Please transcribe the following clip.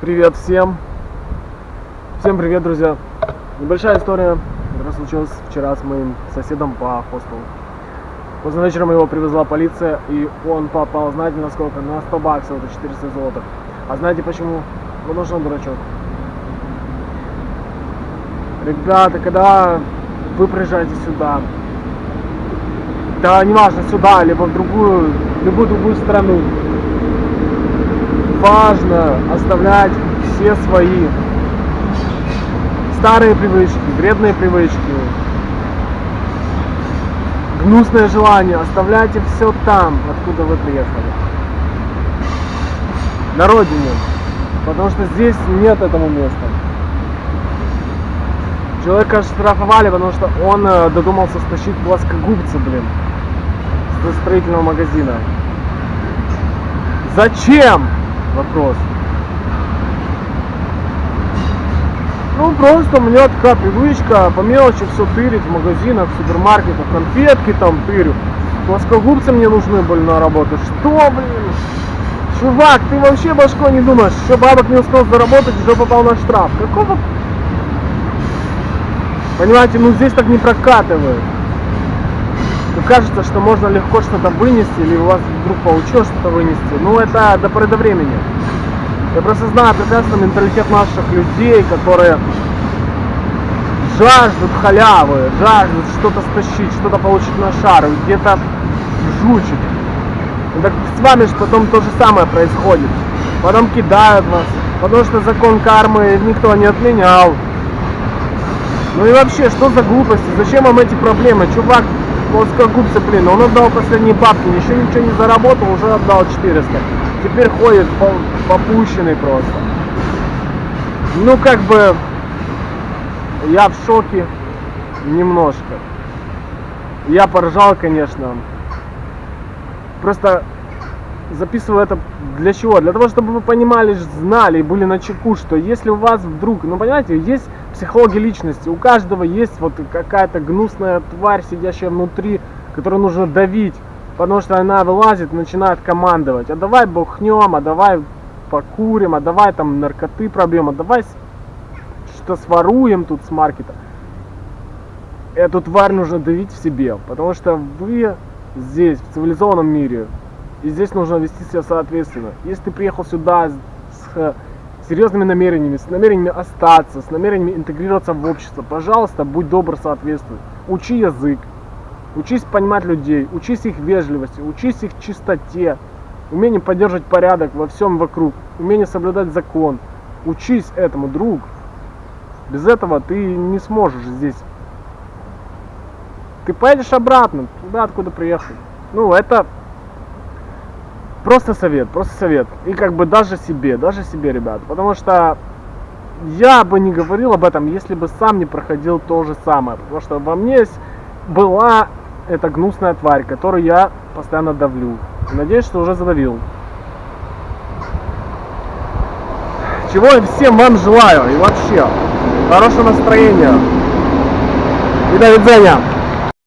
Привет всем! Всем привет, друзья! Небольшая история, которая случилась вчера с моим соседом по хостелу. Поздно вечером его привезла полиция, и он попал, знаете, на сколько? На 100 баксов, это 400 золотых. А знаете почему? Потому что он дурачок. Ребята, когда вы приезжаете сюда, да неважно, сюда, либо в другую, любую другую страну, важно оставлять все свои старые привычки, вредные привычки, гнусное желание, оставляйте все там, откуда вы приехали. На родине. Потому что здесь нет этому места. Человека штрафовали, потому что он э, додумался стащить плоскогубцы, блин, с строительного магазина. Зачем? Вопрос. Ну, просто меня такая привычка по мелочи все тырить в магазинах, в супермаркетах, конфетки там тырю. Плоскогубцы мне нужны были на работу. Что, блин? Чувак, ты вообще башкой не думаешь, еще бабок не успел заработать, уже попал на штраф. Какого... Понимаете, ну здесь так не прокатывает. Ну, кажется, что можно легко что-то вынести, или у вас вдруг получилось что-то вынести. Ну, это до поры до времени. Я просто знаю прекрасно менталитет наших людей, которые жаждут халявы, жаждут что-то стащить, что-то получить на шар, где-то жучить. Так с вами же потом то же самое происходит. Потом кидают вас, потому что закон кармы никто не отменял. Ну и вообще, что за глупости? Зачем вам эти проблемы? Чувак, плоскогубцы, блин, он отдал последние бабки, еще ничего не заработал, уже отдал 400. Теперь ходит попущенный просто. Ну, как бы, я в шоке немножко. Я поржал, конечно. Просто записываю это для чего? Для того, чтобы вы понимали, знали и были на чеку, что если у вас вдруг, ну понимаете, есть психология личности, у каждого есть вот какая-то гнусная тварь, сидящая внутри, которую нужно давить, потому что она вылазит начинает командовать, а давай бухнем, а давай покурим, а давай там наркоты пробьем, а давай что своруем тут с маркета. Эту тварь нужно давить в себе, потому что вы здесь, в цивилизованном мире, и здесь нужно вести себя соответственно. Если ты приехал сюда с серьезными намерениями, с намерениями остаться, с намерениями интегрироваться в общество, пожалуйста, будь добр соответствовать. Учи язык, учись понимать людей, учись их вежливости, учись их чистоте, умение поддерживать порядок во всем вокруг, умение соблюдать закон. Учись этому, друг. Без этого ты не сможешь здесь. Ты поедешь обратно, туда, откуда приехал. Ну, это Просто совет, просто совет. И как бы даже себе, даже себе, ребят. Потому что я бы не говорил об этом, если бы сам не проходил то же самое. Потому что во мне была эта гнусная тварь, которую я постоянно давлю. Надеюсь, что уже задавил. Чего я всем вам желаю и вообще хорошего настроения. И до видения.